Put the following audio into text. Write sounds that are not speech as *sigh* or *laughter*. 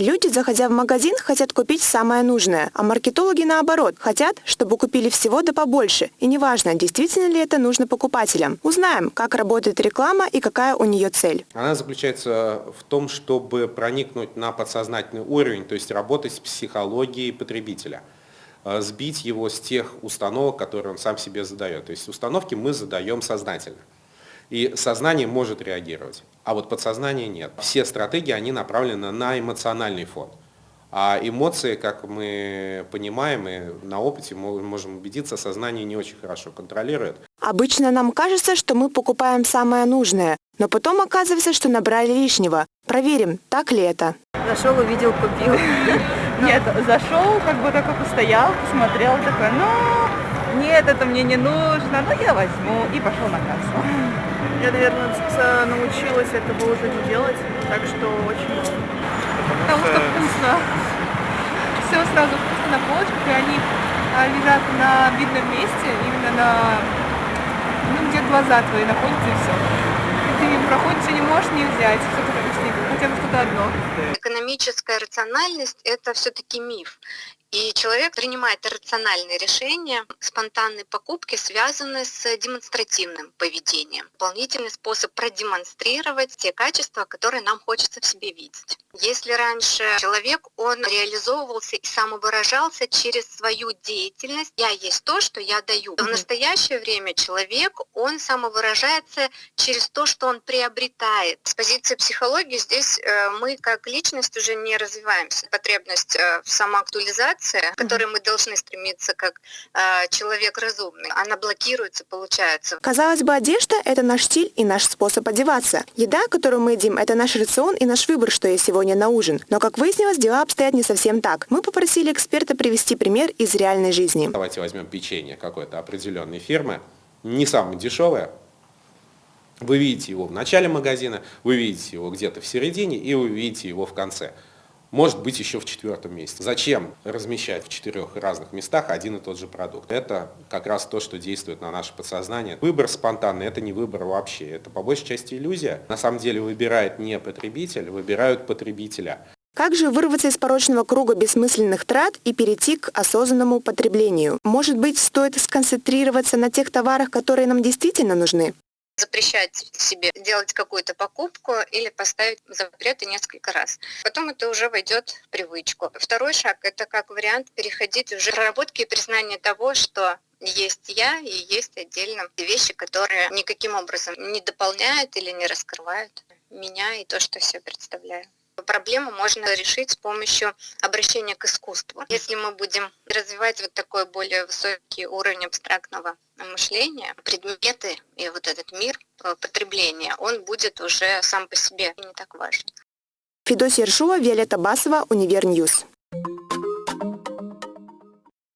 Люди, заходя в магазин, хотят купить самое нужное, а маркетологи наоборот, хотят, чтобы купили всего да побольше. И неважно, действительно ли это нужно покупателям. Узнаем, как работает реклама и какая у нее цель. Она заключается в том, чтобы проникнуть на подсознательный уровень, то есть работать с психологией потребителя э, сбить его с тех установок, которые он сам себе задает. То есть установки мы задаем сознательно. И сознание может реагировать, а вот подсознание нет. Все стратегии, они направлены на эмоциональный фон. А эмоции, как мы понимаем и на опыте можем убедиться, сознание не очень хорошо контролирует. Обычно нам кажется, что мы покупаем самое нужное, но потом оказывается, что набрали лишнего. Проверим, так ли это. Зашел, увидел, купил. *laughs* Нет, зашел, как бы такой постоял, посмотрел, такой, ну, нет, это мне не нужно, но я возьму, и пошел на кассу. Я, наверное, научилась этого уже не делать, так что очень Потому что вкусно. Все сразу вкусно на полочках, и они а, лежат на видном месте, именно на, ну, где глаза твои находятся, и все. Ты мимо проходишь, и не можешь не взять, хотя бы что-то одно. Экономическая рациональность – это все-таки миф. И человек принимает рациональные решения. Спонтанные покупки связаны с демонстративным поведением. Дополнительный способ продемонстрировать те качества, которые нам хочется в себе видеть. Если раньше человек, он реализовывался и самовыражался через свою деятельность, я есть то, что я даю. В настоящее время человек, он самовыражается через то, что он приобретает. С позиции психологии здесь э, мы как личность уже не развиваемся. Потребность э, в самоактуализации информация, к которой мы должны стремиться как э, человек разумный, она блокируется, получается. Казалось бы, одежда – это наш стиль и наш способ одеваться. Еда, которую мы едим – это наш рацион и наш выбор, что есть сегодня на ужин. Но, как выяснилось, дела обстоят не совсем так. Мы попросили эксперта привести пример из реальной жизни. Давайте возьмем печенье какой-то определенной фирмы, не самое дешевое, вы видите его в начале магазина, вы видите его где-то в середине и вы видите его в конце может быть еще в четвертом месте. Зачем размещать в четырех разных местах один и тот же продукт? Это как раз то, что действует на наше подсознание. Выбор спонтанный – это не выбор вообще, это по большей части иллюзия. На самом деле выбирает не потребитель, выбирают потребителя. Как же вырваться из порочного круга бессмысленных трат и перейти к осознанному потреблению? Может быть, стоит сконцентрироваться на тех товарах, которые нам действительно нужны? Запрещать себе делать какую-то покупку или поставить запреты несколько раз. Потом это уже войдет в привычку. Второй шаг – это как вариант переходить уже к проработке и признание того, что есть я и есть отдельно вещи, которые никаким образом не дополняют или не раскрывают меня и то, что себе представляю проблему можно решить с помощью обращения к искусству. Если мы будем развивать вот такой более высокий уровень абстрактного мышления, предметы и вот этот мир э, потребления, он будет уже сам по себе не так важен. Федосия Ершова, Виолетта Басова, Универньюз.